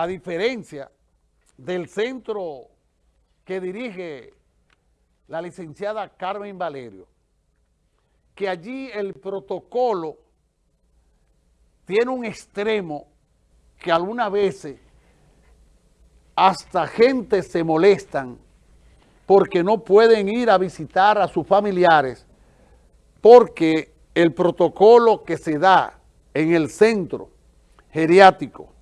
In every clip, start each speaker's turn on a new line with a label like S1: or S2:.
S1: la diferencia del centro que dirige la licenciada Carmen Valerio, que allí el protocolo tiene un extremo que algunas veces hasta gente se molestan porque no pueden ir a visitar a sus familiares porque el protocolo que se da en el centro geriátrico,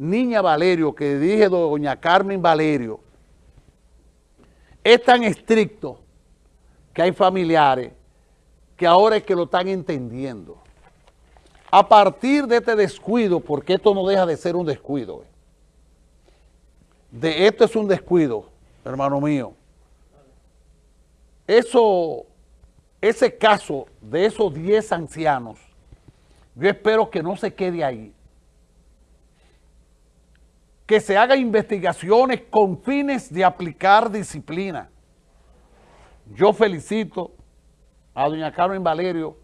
S1: Niña Valerio, que dirige doña Carmen Valerio, es tan estricto que hay familiares que ahora es que lo están entendiendo. A partir de este descuido, porque esto no deja de ser un descuido, eh, de esto es un descuido, hermano mío. Eso, ese caso de esos 10 ancianos, yo espero que no se quede ahí. Que se hagan investigaciones con fines de aplicar disciplina. Yo felicito a doña Carmen Valerio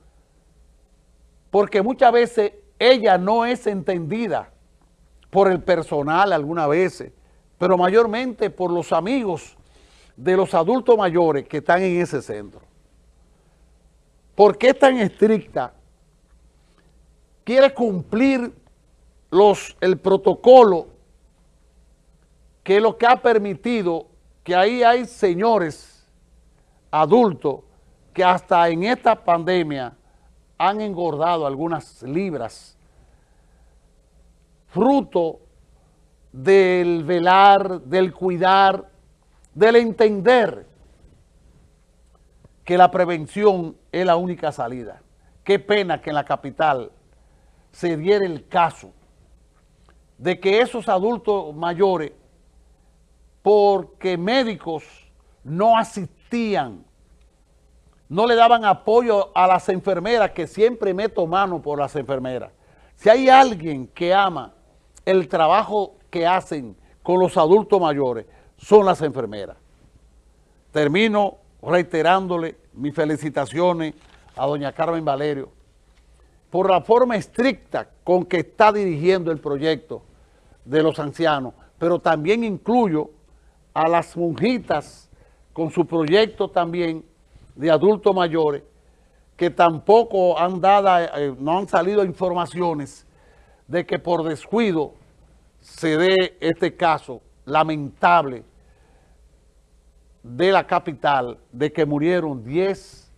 S1: porque muchas veces ella no es entendida por el personal algunas veces, pero mayormente por los amigos de los adultos mayores que están en ese centro. ¿Por qué es tan estricta? Quiere cumplir los, el protocolo que es lo que ha permitido que ahí hay señores adultos que hasta en esta pandemia han engordado algunas libras, fruto del velar, del cuidar, del entender que la prevención es la única salida. Qué pena que en la capital se diera el caso de que esos adultos mayores, porque médicos no asistían no le daban apoyo a las enfermeras, que siempre meto mano por las enfermeras. Si hay alguien que ama el trabajo que hacen con los adultos mayores, son las enfermeras. Termino reiterándole mis felicitaciones a doña Carmen Valerio por la forma estricta con que está dirigiendo el proyecto de los ancianos, pero también incluyo a las monjitas con su proyecto también de adultos mayores que tampoco han dado, eh, no han salido informaciones de que por descuido se dé este caso lamentable de la capital de que murieron 10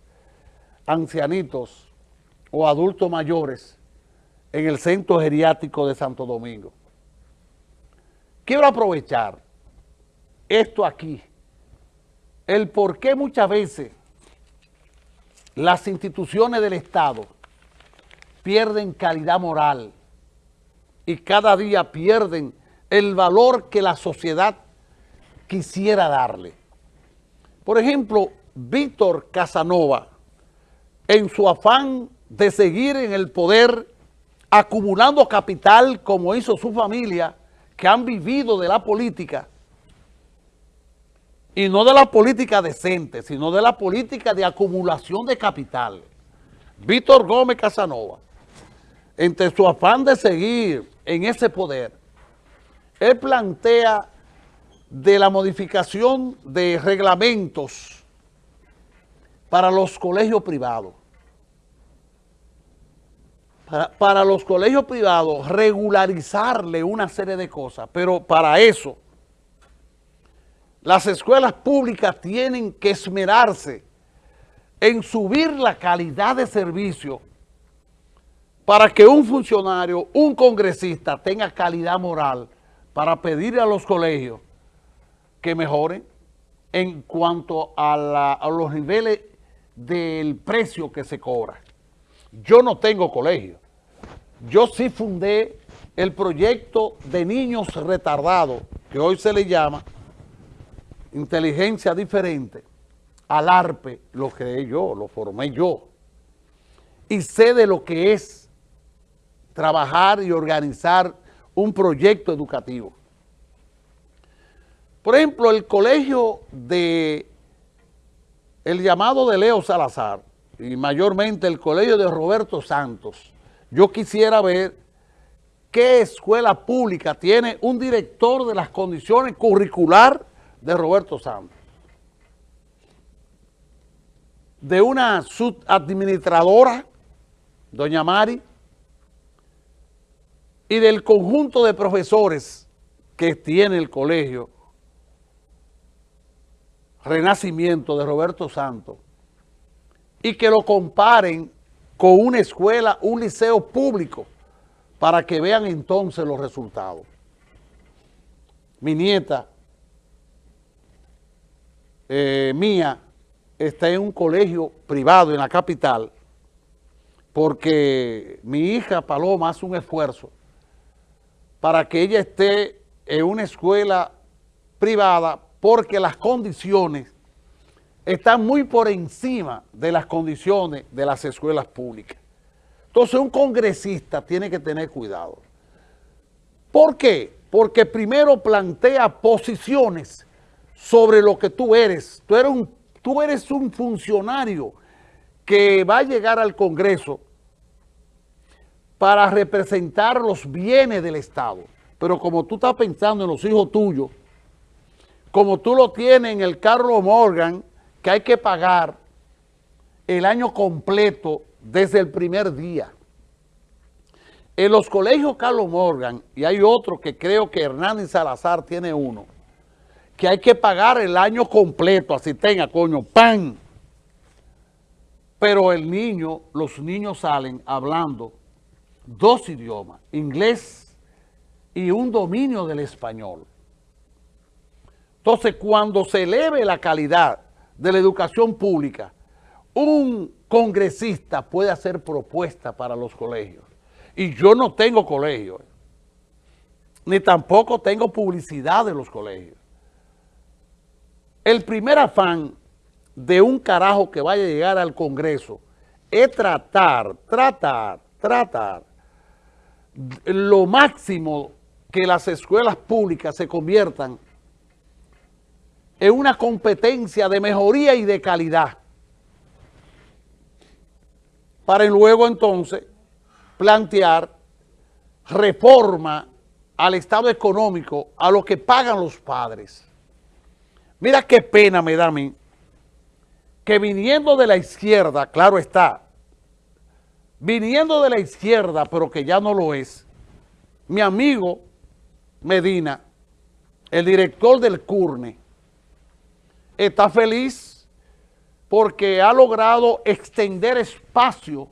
S1: ancianitos o adultos mayores en el centro geriátrico de Santo Domingo. Quiero aprovechar esto aquí, el por qué muchas veces las instituciones del Estado pierden calidad moral y cada día pierden el valor que la sociedad quisiera darle. Por ejemplo, Víctor Casanova, en su afán de seguir en el poder, acumulando capital como hizo su familia, que han vivido de la política, y no de la política decente, sino de la política de acumulación de capital. Víctor Gómez Casanova, entre su afán de seguir en ese poder, él plantea de la modificación de reglamentos para los colegios privados. Para, para, los colegios privados regularizarle una serie de cosas, pero para eso las escuelas públicas tienen que esmerarse en subir la calidad de servicio para que un funcionario, un congresista tenga calidad moral para pedir a los colegios que mejoren en cuanto a, a los niveles del precio que se cobra. Yo no tengo colegio. Yo sí fundé el proyecto de niños retardados, que hoy se le llama inteligencia diferente al ARPE, lo creé yo, lo formé yo. Y sé de lo que es trabajar y organizar un proyecto educativo. Por ejemplo, el colegio de, el llamado de Leo Salazar, y mayormente el colegio de Roberto Santos, yo quisiera ver ¿qué escuela pública tiene un director de las condiciones curricular de Roberto Santos? De una subadministradora, doña Mari, y del conjunto de profesores que tiene el colegio Renacimiento de Roberto Santos y que lo comparen con una escuela, un liceo público, para que vean entonces los resultados. Mi nieta, eh, mía, está en un colegio privado en la capital, porque mi hija Paloma hace un esfuerzo para que ella esté en una escuela privada porque las condiciones están muy por encima de las condiciones de las escuelas públicas. Entonces un congresista tiene que tener cuidado. ¿Por qué? Porque primero plantea posiciones sobre lo que tú eres. Tú eres un, funcionario que va a llegar al Congreso para representar los bienes del Estado. Pero como tú estás pensando en los hijos tuyos, como tú lo tienes en el Carlos Morgan, que hay que pagar el año completo desde el primer día. En los colegios Carlos Morgan, y hay otro que creo que Hernández Salazar tiene uno, que hay que pagar el año completo, así tenga, coño, pan. Pero el niño, los niños salen hablando dos idiomas, inglés y un dominio del español. Entonces, cuando se eleve la calidad de la educación pública, un congresista puede hacer propuestas para los colegios. Y yo no tengo colegio, ni tampoco tengo publicidad de los colegios. El primer afán de un carajo que vaya a llegar al Congreso es tratar, tratar, tratar lo máximo que las escuelas públicas se conviertan en una competencia de mejoría y de calidad. Para luego entonces plantear reforma al estado económico, a lo que pagan los padres. Mira qué pena me da a mí que viniendo de la izquierda, claro está, viniendo de la izquierda, pero que ya no lo es, mi amigo Medina, el director del CURNE, está feliz porque ha logrado extender espacio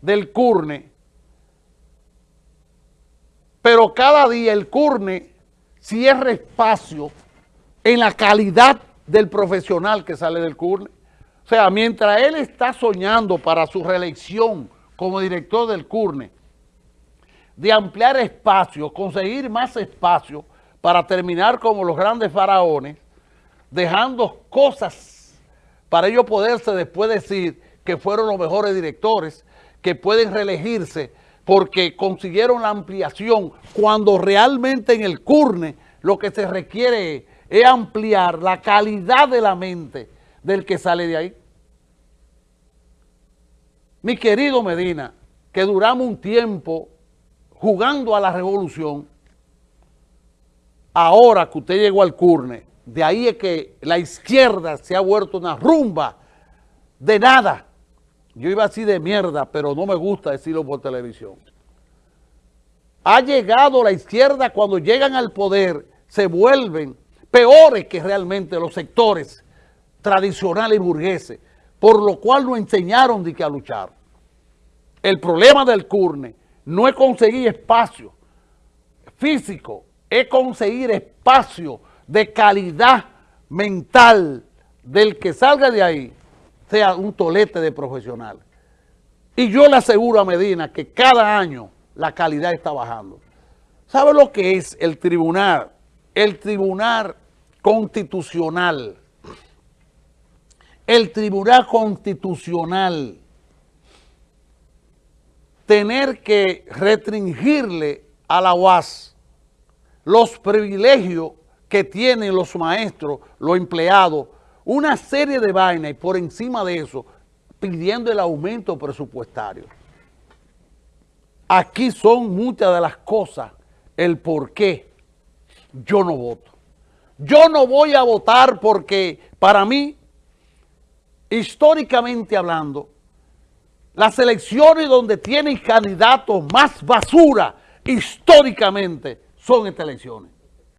S1: del CURNE, pero cada día el CURNE cierra espacio en la calidad del profesional que sale del CURNE. O sea, mientras él está soñando para su reelección como director del CURNE, de ampliar espacio, conseguir más espacio para terminar como los grandes faraones, dejando cosas para ellos poderse después decir que fueron los mejores directores, que pueden reelegirse porque consiguieron la ampliación, cuando realmente en el CURNE lo que se requiere es ampliar la calidad de la mente del que sale de ahí. Mi querido Medina, que duramos un tiempo jugando a la revolución, ahora que usted llegó al CURNE, de ahí es que la izquierda se ha vuelto una rumba de nada. Yo iba así de mierda, pero no me gusta decirlo por televisión. Ha llegado la izquierda cuando llegan al poder, se vuelven peores que realmente los sectores tradicionales burgueses, por lo cual no enseñaron de que a luchar. El problema del CURNE no es conseguir espacio físico, es conseguir espacio de calidad mental del que salga de ahí, sea un tolete de profesional. Y yo le aseguro a Medina que cada año la calidad está bajando. ¿Sabe lo que es el tribunal? El tribunal constitucional. El tribunal constitucional tener que restringirle a la UAS los privilegios que tienen los maestros, los empleados, una serie de vainas y por encima de eso pidiendo el aumento presupuestario. aquí son muchas de las cosas, el por qué yo no voto. Yo no voy a votar porque para mí, históricamente hablando, las elecciones donde tienen candidatos más basura históricamente son estas elecciones.